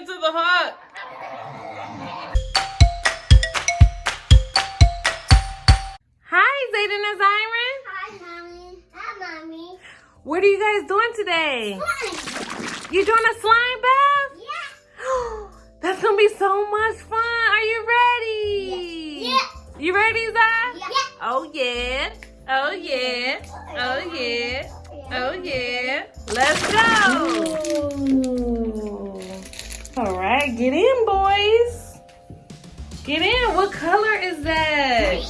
listening the hug. Hi, Zayden and Zyron. Hi, Mommy. Hi, Mommy. What are you guys doing today? Slime. You doing a slime bath? Yeah. That's going to be so much fun. Are you ready? Yeah. yeah. You ready, Zy? Yeah. Oh, yeah. Oh, yeah. Oh, yeah. Oh, yeah. Let's go. Ooh. All right, get in, boys. Get in. What color is that?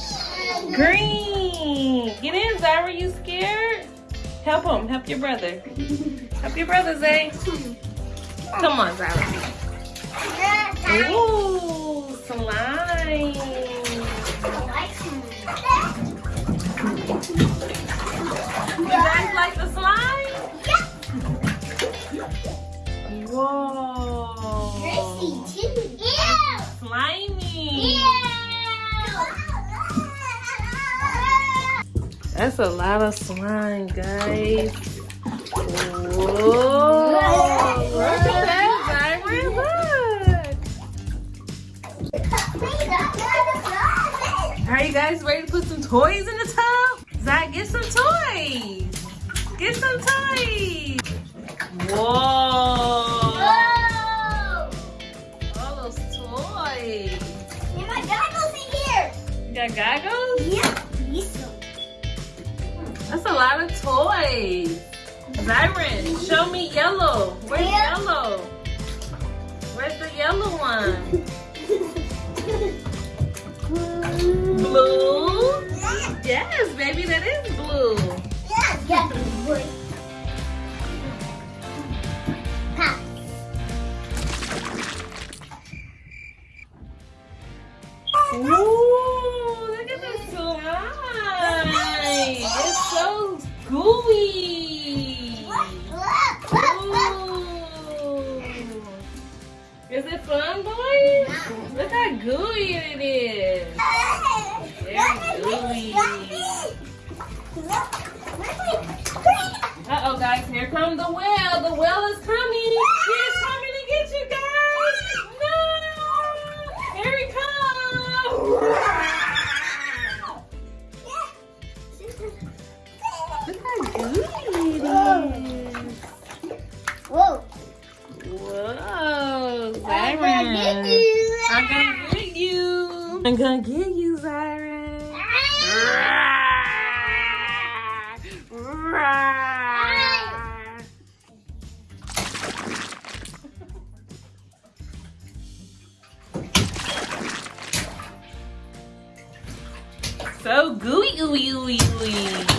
Green. Get in, Zyra. You scared? Help him. Help your brother. Help your brother, Zay. Come on, Zyra. Ooh, slime. You guys like the slime? Whoa. That's a lot of slime, guys. Whoa. Look at that, Zyra. Look. Are you guys ready to put some toys in the tub? Zach, get some toys. Get some toys. Whoa. All those toys. And my goggles in here. You got goggles? That's a lot of toys. Zyron, show me yellow. Where's Yeah. yellow? Where's the yellow one? Blue? Yes, baby, that is blue. Ooh, Is it fun, boys? Look how gooey it is. Very gooey. Uh-oh, guys, here comes the whale. The whale is I'm gonna get you, Zyron. So gooey, ooey, ooey, ooey.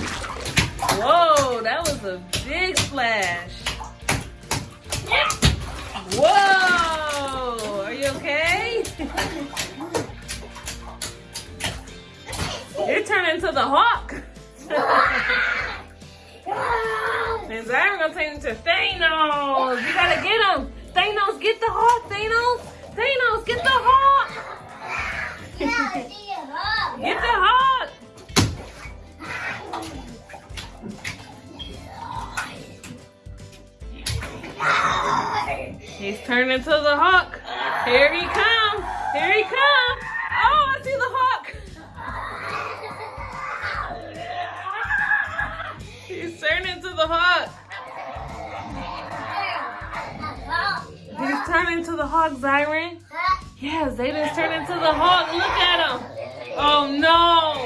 Whoa, that was a big splash. Into the Hulk. And Zyron gonna turn into Thanos. You gotta get him. Thanos, get the Hulk, Thanos. Thanos, get the Hulk. Get the Hulk. He's turning into the Hulk. Here he comes. Here he comes. Turning into the Hulk, Zyron. Yeah, Zayden's turning into the Hulk. Look at him. Oh no.